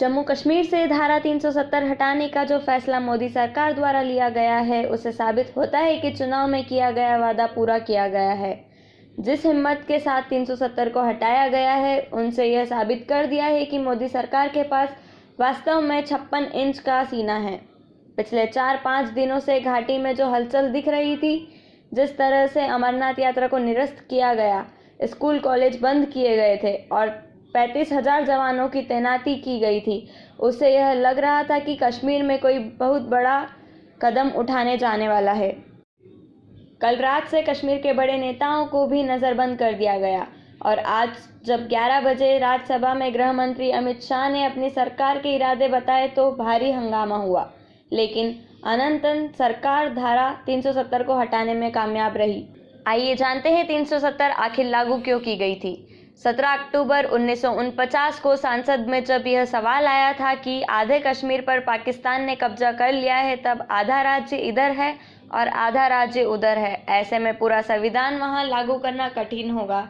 जम्मू कश्मीर से धारा 370 हटाने का जो फैसला मोदी सरकार द्वारा लिया गया है उससे साबित होता है कि चुनाव में किया गया वादा पूरा किया गया है। जिस हिम्मत के साथ 370 को हटाया गया है, उनसे यह साबित कर दिया है कि मोदी सरकार के पास वास्तव में छप्पन इंच का सीना है। पिछले चार पाँच दिनों से घाटी में जो हलचल दिख रही थी, जिस तरह से अमरनाथ यात्रा को निरस्त किया गया स्कूल कॉलेज बंद किए गए थे और पैंतीस हज़ार जवानों की तैनाती की गई थी। उससे यह लग रहा था कि कश्मीर में कोई बहुत बड़ा कदम उठाने जाने वाला है। कल रात से कश्मीर के बड़े नेताओं को भी नज़रबंद कर दिया गया और आज जब 11 बजे राज्यसभा में गृह मंत्री अमित शाह ने अपनी सरकार के इरादे बताए तो भारी हंगामा हुआ, लेकिन अनंतन सरकार धारा 370 को हटाने में कामयाब रही। आइए जानते हैं 370 आखिर लागू क्यों की गई थी। 17 अक्टूबर उन्नीस को संसद में जब यह सवाल आया था कि आधे कश्मीर पर पाकिस्तान ने कब्जा कर लिया है, तब आधा राज्य इधर है और आधा राज्य उधर है। ऐसे में पूरा संविधान वहाँ लागू करना कठिन होगा।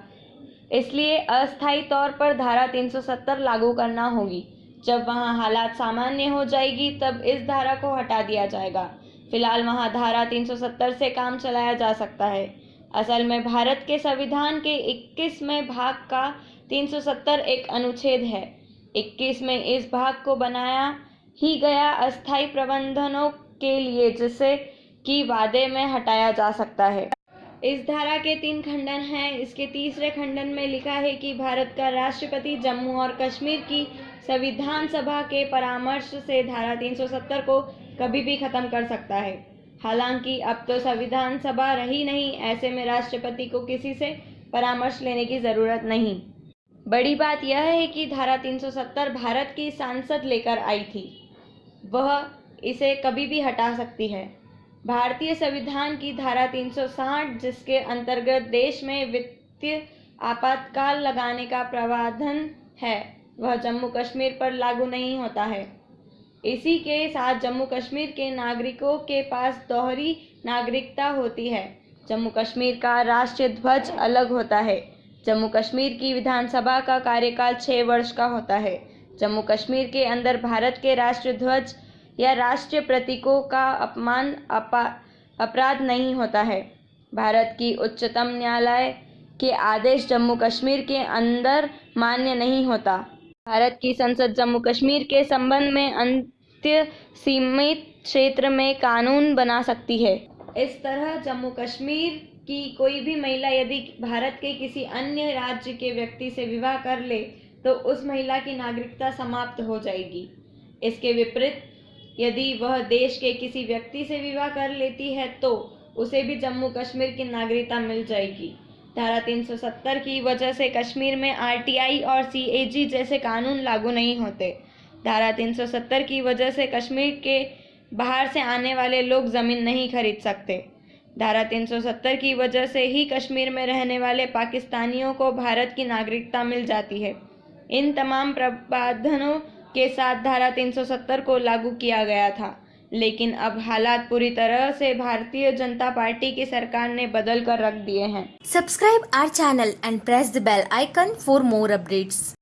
इसलिए अस्थायी तौर पर धारा 370 लागू करना होगी। जब वहाँ हालात सामान्य हो जाएगी, तब इस धारा को हटा दिया जाएगा। फ़िलहाल वहाँ धारा 370 से काम चलाया जा सकता है। असल में भारत के संविधान के 21वें भाग का 370 एक अनुच्छेद है। 21 में इस भाग को बनाया ही गया अस्थायी प्रबंधनों के लिए, जिसे कि वादे में हटाया जा सकता है। इस धारा के तीन खंडन हैं। इसके तीसरे खंडन में लिखा है कि भारत का राष्ट्रपति जम्मू और कश्मीर की संविधान सभा के परामर्श से धारा 370 को कभी भी खत्म कर सकता है। हालाँकि अब तो संविधान सभा रही नहीं, ऐसे में राष्ट्रपति को किसी से परामर्श लेने की ज़रूरत नहीं। बड़ी बात यह है कि धारा 370 भारत की सांसद लेकर आई थी। वह इसे कभी भी हटा सकती है। भारतीय संविधान की धारा 360 जिसके अंतर्गत देश में वित्तीय आपातकाल लगाने का प्रावधान है, वह जम्मू कश्मीर पर लागू नहीं होता है। इसी के साथ जम्मू कश्मीर के नागरिकों के पास दोहरी नागरिकता होती है। जम्मू कश्मीर का राष्ट्रीय ध्वज अलग होता है। जम्मू कश्मीर की विधानसभा का कार्यकाल छः वर्ष का होता है। जम्मू कश्मीर के अंदर भारत के राष्ट्रीय ध्वज या राष्ट्रीय प्रतीकों का अपमान अपराध नहीं होता है। भारत की उच्चतम न्यायालय के आदेश जम्मू कश्मीर के अंदर मान्य नहीं होता। भारत की संसद जम्मू कश्मीर के संबंध में अंत्य सीमित क्षेत्र में कानून बना सकती है। इस तरह जम्मू कश्मीर की कोई भी महिला यदि भारत के किसी अन्य राज्य के व्यक्ति से विवाह कर ले तो उस महिला की नागरिकता समाप्त हो जाएगी। इसके विपरीत, यदि वह देश के किसी व्यक्ति से विवाह कर लेती है तो उसे भी जम्मू कश्मीर की नागरिकता मिल जाएगी। धारा 370 की वजह से कश्मीर में आरटीआई और सीएजी जैसे कानून लागू नहीं होते। धारा 370 की वजह से कश्मीर के बाहर से आने वाले लोग ज़मीन नहीं खरीद सकते। धारा 370 की वजह से ही कश्मीर में रहने वाले पाकिस्तानियों को भारत की नागरिकता मिल जाती है। इन तमाम प्रावधानों के साथ धारा 370 को लागू किया गया था। लेकिन अब हालात पूरी तरह से भारतीय जनता पार्टी की सरकार ने बदल कर रख दिए हैं। Subscribe our channel and press the bell icon for more updates